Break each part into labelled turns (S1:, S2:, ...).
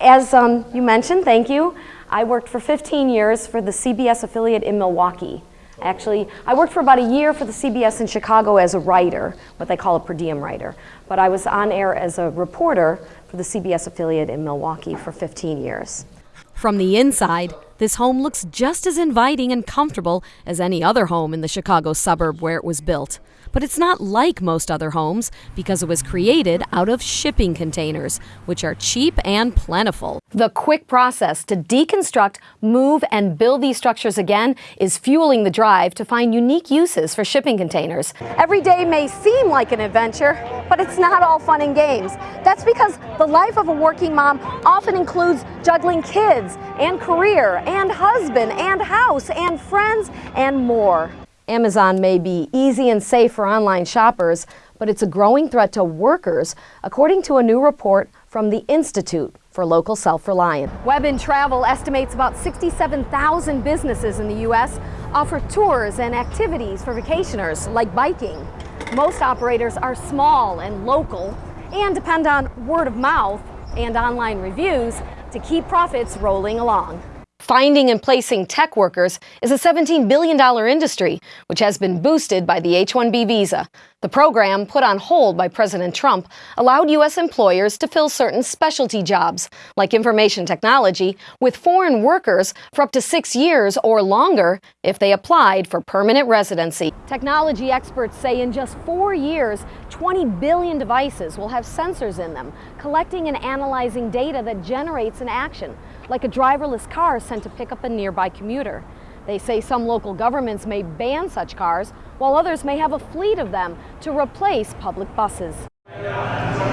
S1: As um, you mentioned, thank you, I worked for 15 years for the CBS affiliate in Milwaukee. Actually, I worked for about a year for the CBS in Chicago as a writer, what they call a per diem writer. But I was on air as a reporter for the CBS affiliate in Milwaukee for 15 years.
S2: From the inside, this home looks just as inviting and comfortable as any other home in the Chicago suburb where it was built. But it's not like most other homes because it was created out of shipping containers, which are cheap and plentiful. The quick process to deconstruct, move, and build these structures again is fueling the drive to find unique uses for shipping containers.
S1: Every day may seem like an adventure, but it's not all fun and games. That's because the life of a working mom often includes juggling kids and career and husband and house and friends and more. Amazon may be easy and safe for online shoppers, but it's a growing threat to workers, according to a new report from the Institute for Local Self-Reliance. Web and Travel estimates about 67,000 businesses in the U.S. offer tours and activities for vacationers, like biking. Most operators are small and local and depend on word of mouth and online reviews to keep profits rolling along. Finding and placing tech workers is a $17 billion industry, which has been boosted by the H-1B visa. The program, put on hold by President Trump, allowed U.S. employers to fill certain specialty jobs, like information technology, with foreign workers for up to six years or longer if they applied for permanent residency. Technology experts say in just four years, 20 billion devices will have sensors in them, collecting and analyzing data that generates an action, like a driverless car sent to pick up a nearby commuter. They say some local governments may ban such cars, while others may have a fleet of them to replace public buses.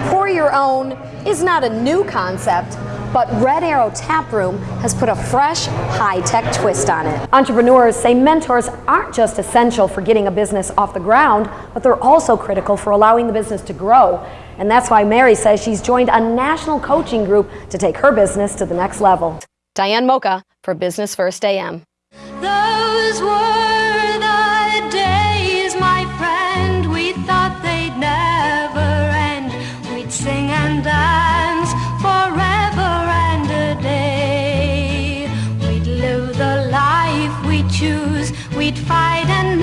S1: For your own is not a new concept, but Red Arrow Tap Room has put a fresh, high-tech twist on it. Entrepreneurs say mentors aren't just essential for getting a business off the ground, but they're also critical for allowing the business to grow. And that's why Mary says she's joined a national coaching group to take her business to the next level. Diane Mocha for Business First AM. Those were the days, my friend, we thought they'd never end. We'd sing and dance forever and a day. We'd live the life we choose, we'd fight and